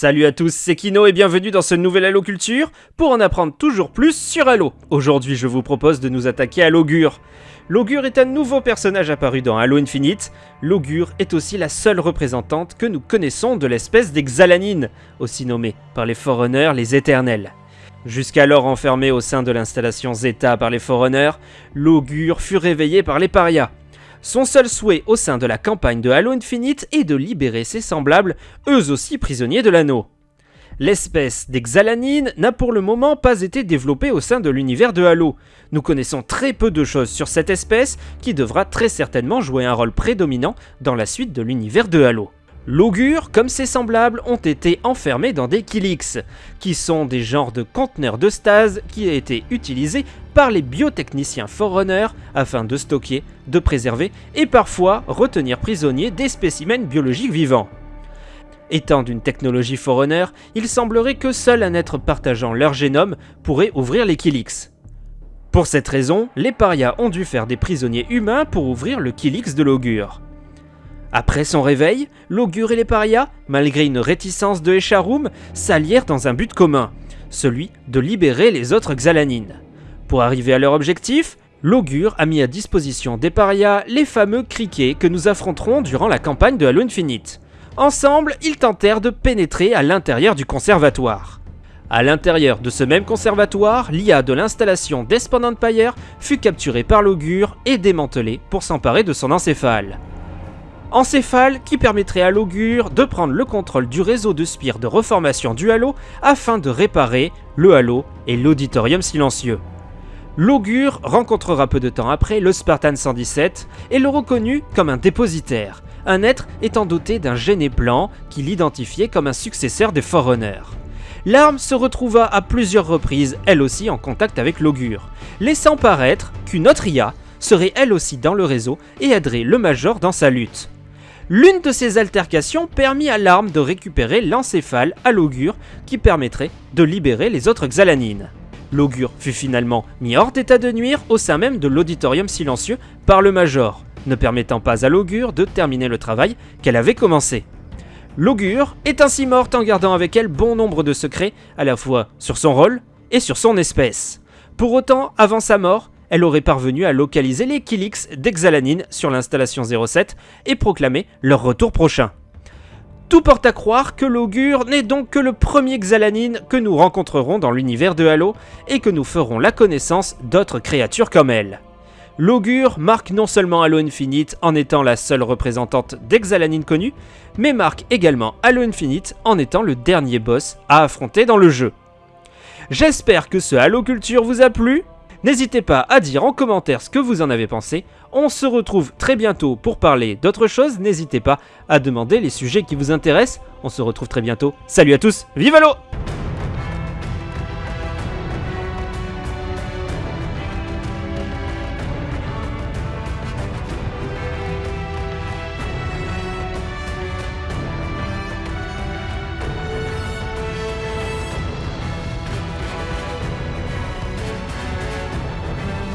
Salut à tous, c'est Kino et bienvenue dans ce nouvel Halo Culture pour en apprendre toujours plus sur Halo. Aujourd'hui, je vous propose de nous attaquer à l'Augure. L'Augure est un nouveau personnage apparu dans Halo Infinite. L'Augure est aussi la seule représentante que nous connaissons de l'espèce des Xalanines, aussi nommée par les Forerunners les Éternels. Jusqu'alors enfermé au sein de l'installation Zeta par les Forerunners, l'Augure fut réveillé par les Parias. Son seul souhait au sein de la campagne de Halo Infinite est de libérer ses semblables, eux aussi prisonniers de l'anneau. L'espèce des Xalanines n'a pour le moment pas été développée au sein de l'univers de Halo. Nous connaissons très peu de choses sur cette espèce qui devra très certainement jouer un rôle prédominant dans la suite de l'univers de Halo. L'augure, comme ses semblables, ont été enfermés dans des Kilix, qui sont des genres de conteneurs de stase qui ont été utilisés par les biotechniciens Forerunner afin de stocker, de préserver et parfois retenir prisonniers des spécimens biologiques vivants. Étant d'une technologie Forerunner, il semblerait que seul un être partageant leur génome pourrait ouvrir les Kilix. Pour cette raison, les parias ont dû faire des prisonniers humains pour ouvrir le Kilix de l'augure. Après son réveil, l'augure et les parias, malgré une réticence de Echarum, s'allièrent dans un but commun, celui de libérer les autres Xalanines. Pour arriver à leur objectif, l'augure a mis à disposition des parias les fameux criquets que nous affronterons durant la campagne de Halo Infinite. Ensemble, ils tentèrent de pénétrer à l'intérieur du conservatoire. À l'intérieur de ce même conservatoire, l'IA de l'installation d'Espand Empire fut capturée par l'augure et démantelée pour s'emparer de son encéphale encéphale qui permettrait à l'augure de prendre le contrôle du réseau de spires de reformation du Halo afin de réparer le Halo et l'auditorium silencieux. L'augure rencontrera peu de temps après le Spartan 117 et le reconnut comme un dépositaire, un être étant doté d'un géné plan qui l'identifiait comme un successeur des Forerunners. L'arme se retrouva à plusieurs reprises, elle aussi en contact avec l'augure, laissant paraître qu'une autre IA serait elle aussi dans le réseau et aiderait le Major dans sa lutte. L'une de ces altercations permit à l'arme de récupérer l'encéphale à l'augure qui permettrait de libérer les autres Xalanines. L'augure fut finalement mis hors d'état de nuire au sein même de l'auditorium silencieux par le Major, ne permettant pas à l'augure de terminer le travail qu'elle avait commencé. L'augure est ainsi morte en gardant avec elle bon nombre de secrets, à la fois sur son rôle et sur son espèce. Pour autant, avant sa mort, elle aurait parvenu à localiser les Kilix d'Exalanine sur l'installation 07 et proclamer leur retour prochain. Tout porte à croire que l'augure n'est donc que le premier Xalanine que nous rencontrerons dans l'univers de Halo et que nous ferons la connaissance d'autres créatures comme elle. L'augure marque non seulement Halo Infinite en étant la seule représentante d'Exalanine connue, mais marque également Halo Infinite en étant le dernier boss à affronter dans le jeu. J'espère que ce Halo Culture vous a plu, N'hésitez pas à dire en commentaire ce que vous en avez pensé. On se retrouve très bientôt pour parler d'autres choses. N'hésitez pas à demander les sujets qui vous intéressent. On se retrouve très bientôt. Salut à tous, vive l'eau